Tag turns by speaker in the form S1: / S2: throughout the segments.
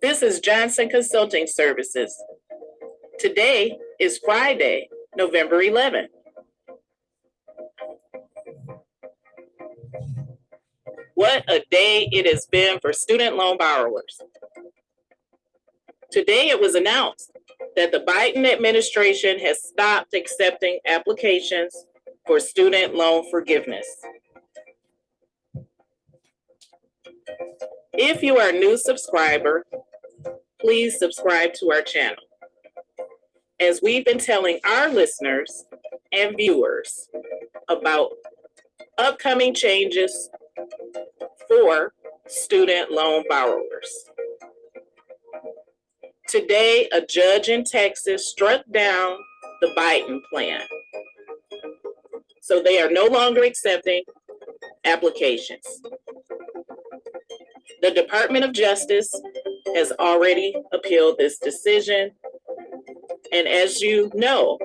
S1: This is Johnson Consulting Services. Today is Friday, November 11th. What a day it has been for student loan borrowers. Today it was announced that the Biden administration has stopped accepting applications for student loan forgiveness. If you are a new subscriber, please subscribe to our channel. As we've been telling our listeners and viewers about upcoming changes for student loan borrowers. Today, a judge in Texas struck down the Biden plan. So they are no longer accepting applications. The Department of Justice has already appealed this decision. And as you know,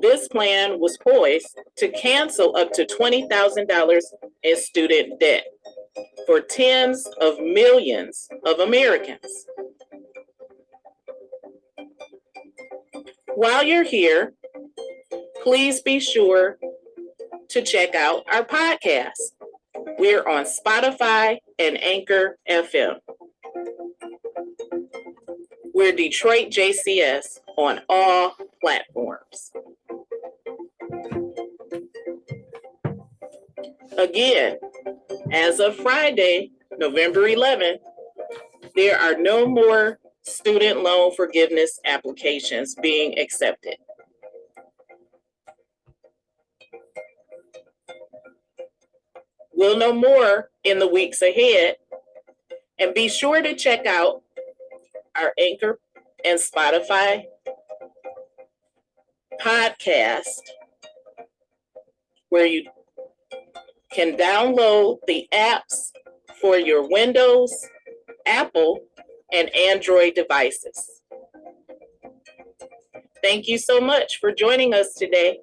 S1: this plan was poised to cancel up to $20,000 in student debt for tens of millions of Americans. While you're here, please be sure to check out our podcast. We're on Spotify and Anchor FM. We're Detroit JCS on all platforms. Again, as of Friday, November 11th, there are no more student loan forgiveness applications being accepted. We'll know more in the weeks ahead. And be sure to check out our Anchor and Spotify podcast where you can download the apps for your Windows, Apple, and Android devices. Thank you so much for joining us today.